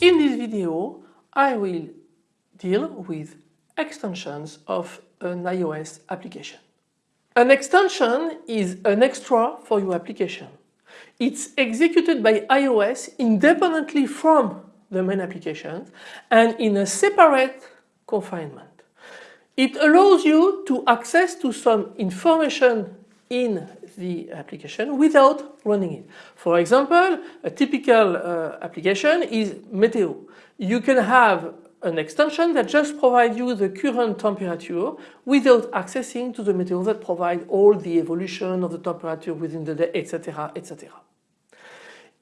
in this video I will deal with extensions of an iOS application. An extension is an extra for your application. It's executed by iOS independently from the main application and in a separate confinement. It allows you to access to some information in the application without running it. For example, a typical uh, application is Meteo. You can have an extension that just provides you the current temperature without accessing to the Meteo that provide all the evolution of the temperature within the day, etc. etc.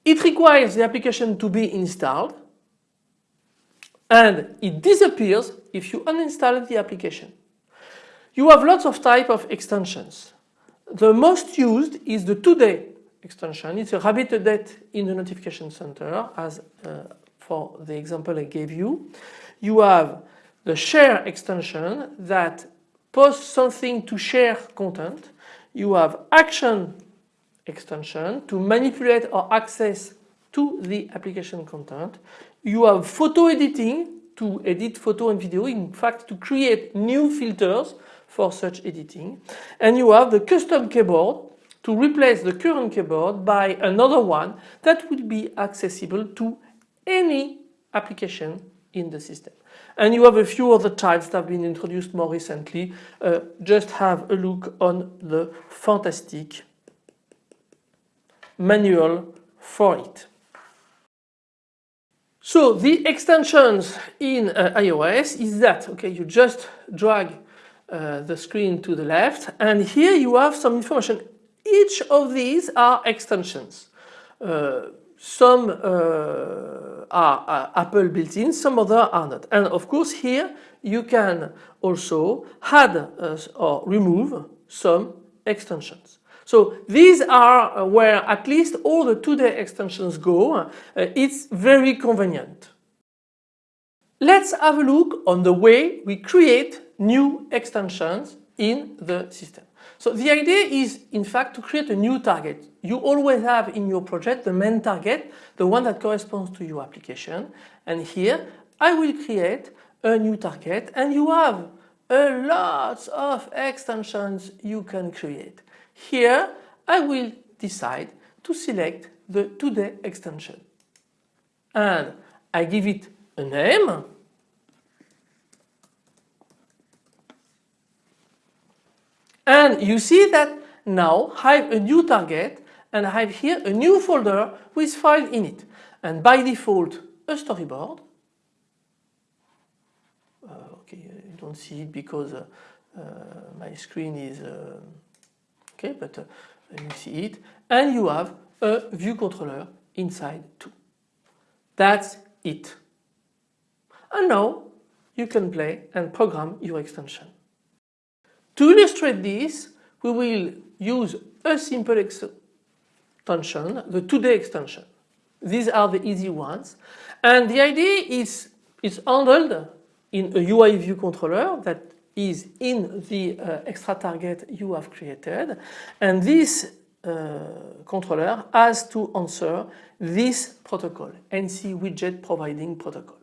It requires the application to be installed and it disappears if you uninstall the application. You have lots of type of extensions. The most used is the today extension. It's a rabbit update in the notification center as uh, for the example I gave you. You have the share extension that posts something to share content. You have action extension to manipulate or access to the application content. You have photo editing to edit photo and video, in fact to create new filters for such editing. And you have the custom keyboard to replace the current keyboard by another one that will be accessible to any application in the system. And you have a few other types that have been introduced more recently. Uh, just have a look on the fantastic manual for it. So the extensions in uh, iOS is that, okay, you just drag uh, the screen to the left and here you have some information. Each of these are extensions. Uh, some uh, are Apple built-in, some other are not. And of course here you can also add uh, or remove some extensions. So these are uh, where at least all the today extensions go. Uh, it's very convenient. Let's have a look on the way we create new extensions in the system. So the idea is in fact to create a new target. You always have in your project the main target, the one that corresponds to your application. And here I will create a new target and you have a lot of extensions you can create. Here I will decide to select the today extension. And I give it a name And you see that now I have a new target and I have here a new folder with file in it. And by default a storyboard. Uh, okay, you don't see it because uh, uh, my screen is uh, okay, but uh, you see it. And you have a view controller inside too. That's it. And now you can play and program your extension. To illustrate this, we will use a simple extension, the today extension. These are the easy ones. And the idea is it's handled in a UI view controller that is in the uh, extra target you have created. And this uh, controller has to answer this protocol, NC widget providing protocol.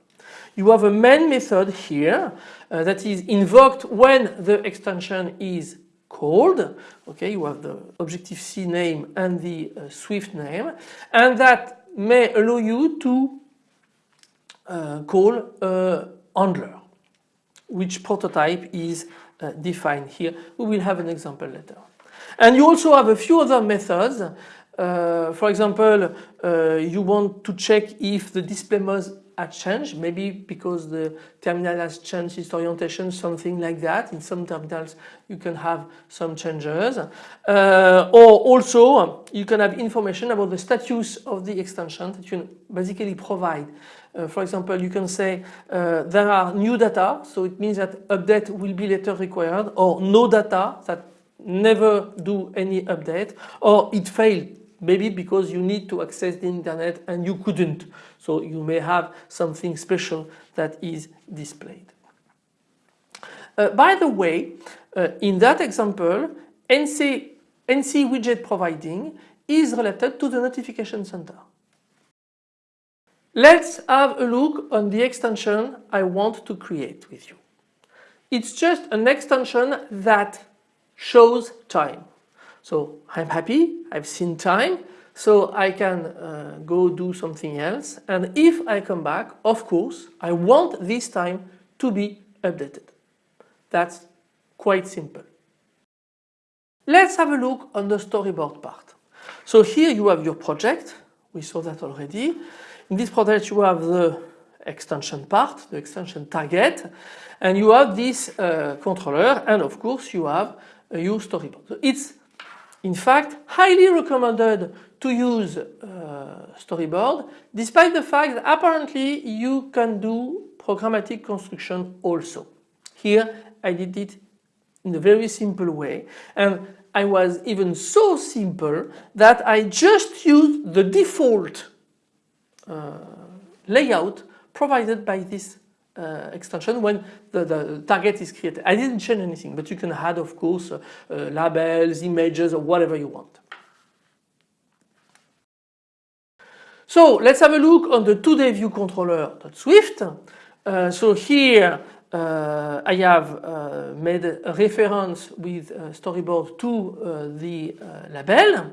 You have a main method here uh, that is invoked when the extension is called. Okay, you have the Objective-C name and the uh, Swift name and that may allow you to uh, call a handler which prototype is uh, defined here. We will have an example later. And you also have a few other methods. Uh, for example, uh, you want to check if the display mode had changed, maybe because the terminal has changed its orientation, something like that. In some terminals you can have some changes. Uh, or also you can have information about the status of the extension that you basically provide. Uh, for example, you can say uh, there are new data, so it means that update will be later required, or no data, that never do any update, or it failed, maybe because you need to access the internet and you couldn't. So you may have something special that is displayed. Uh, by the way, uh, in that example, NC, NC widget providing is related to the notification center. Let's have a look on the extension I want to create with you. It's just an extension that shows time. So I'm happy, I've seen time, so I can uh, go do something else and if I come back, of course, I want this time to be updated. That's quite simple. Let's have a look on the storyboard part. So here you have your project, we saw that already. In this project you have the extension part, the extension target, and you have this uh, controller and of course you have uh, your storyboard. So it's in fact highly recommended to use uh, storyboard despite the fact that apparently you can do programmatic construction also. Here I did it in a very simple way and I was even so simple that I just used the default uh, layout provided by this uh, extension when the, the, target is created. I didn't change anything but you can add of course uh, uh labels, images or whatever you want. So let's have a look on the Today view controller.swift. Uh, so here uh, I have uh, made a reference with uh, storyboard to the label.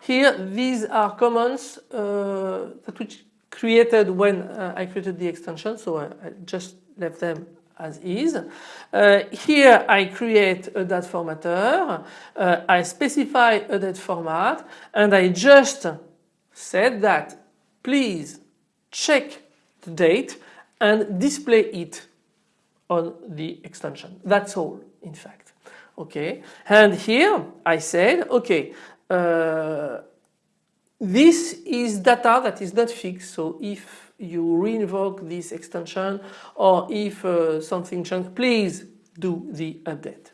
Here these are comments that which created when uh, I created the extension so I, I, just left them as is. Uh, here I create a date formatter, uh, I specify a date format and I just said that please check the date and display it on the extension. That's all in fact. Okay, and here I said, okay, uh, this is data that is not fixed. So if you reinvoke this extension or if uh, something changes, please do the update.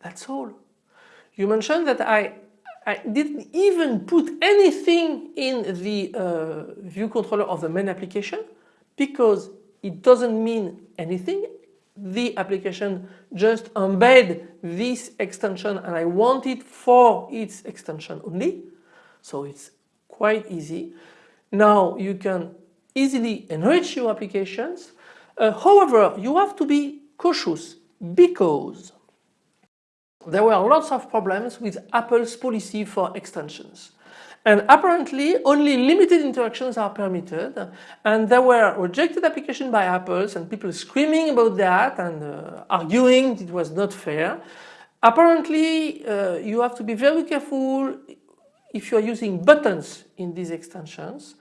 That's all. You mentioned that I I didn't even put anything in the uh, view controller of the main application because it doesn't mean anything. The application just embed this extension and I want it for its extension only. So it's quite easy. Now you can easily enrich your applications. Uh, however, you have to be cautious because there were lots of problems with Apple's policy for extensions. And apparently only limited interactions are permitted and there were rejected applications by Apples and people screaming about that and uh, arguing it was not fair. Apparently uh, you have to be very careful if you are using buttons in these extensions.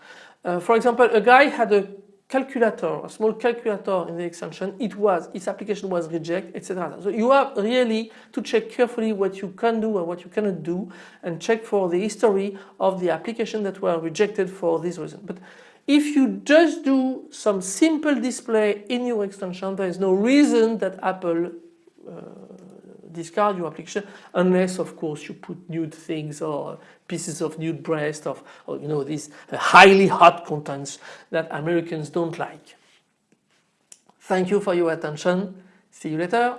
Uh, for example, a guy had a calculator, a small calculator in the extension, it was, its application was rejected, etc. So you have really to check carefully what you can do and what you cannot do and check for the history of the application that were rejected for this reason. But if you just do some simple display in your extension, there is no reason that Apple uh, discard your application unless of course you put nude things or pieces of nude breast of or, you know these highly hot contents that Americans don't like. Thank you for your attention. See you later.